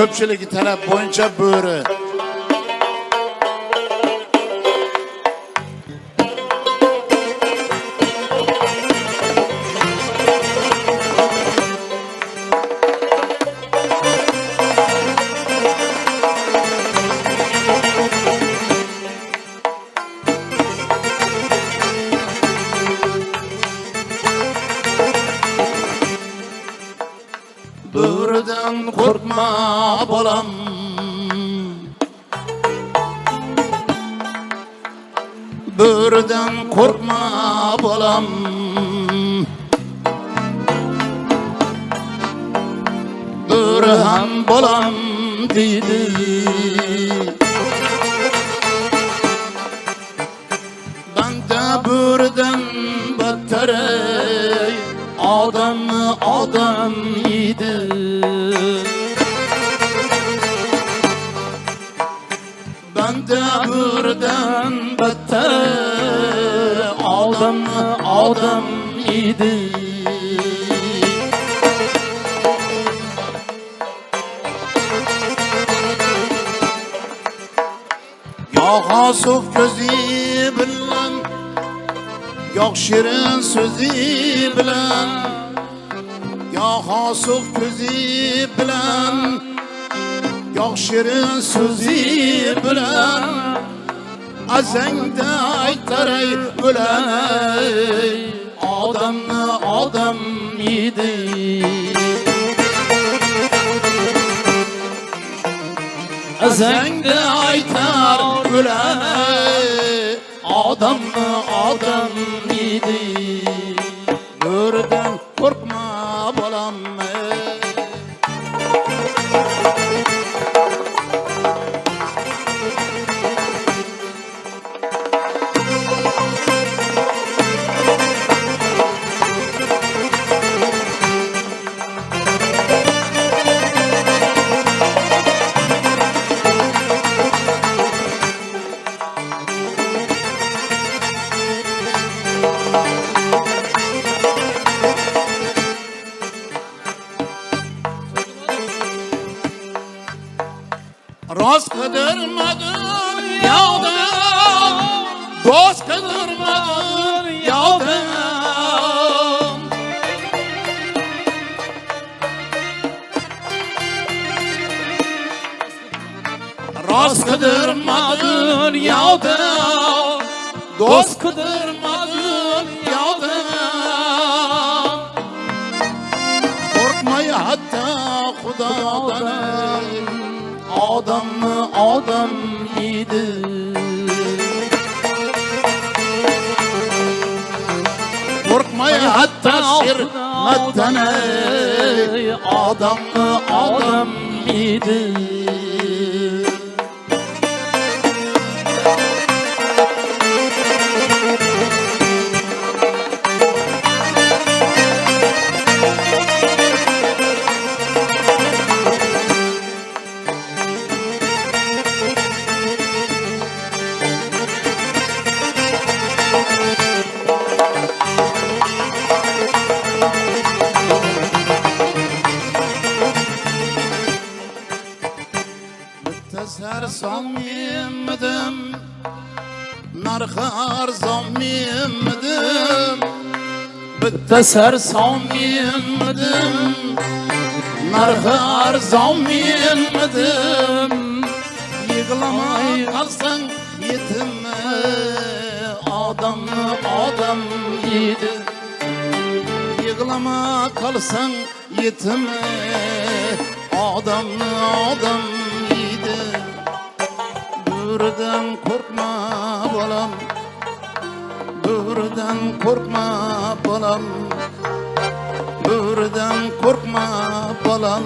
ko'pchiligi talab bo'yicha bo'ri bo'ridan qo'rqma bolam bo'ridan qo'rqma bolam bo'ri ham bolam deydi banda bo'ridan battar ey, odamni odam odamni odam yeydi Yo'q ko'zi bilan Yo'q shirin so'zi bilan Yo'q hosuv ko'zi bilan Yo'q shirin so'zi Azangda aytaray o'lay Odamni odam yedi Azangda aytar o'lay Odamni odam yedi Bo'ridan qo'rqma bolam ey. Rost qidirmadin yovda Do'st qidirmadin yovda Rost qidirmadin yovda Do'st qidirmadin yovda odamni odam yeydi qo'rqmay hatto shermatdan ey, odamni odam yeydi bitta sarson menmidim narxi arzon menmidim bitta sarson menmidim narxi arzon menmidim yig'lamay qolsang yetimmi odamni odam yeydi yig'lama qolsang yetimmi odamni odam bo'ridan qo'rqma bolam bo'ridan qo'rqma bolam bo'ridan qo'rqma bolam